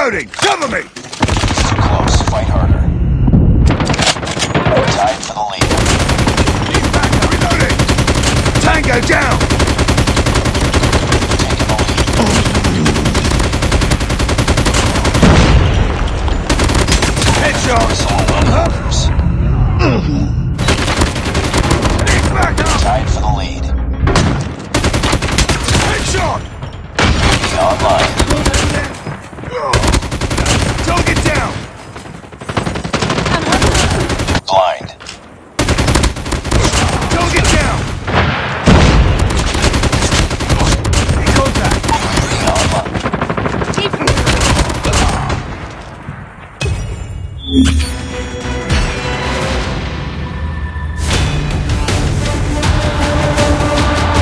Reloading! Cover me! So close, fight harder. Tied for the lead. Lead back, reloading! Tango down! Tied for the lead. Headshot! He's online.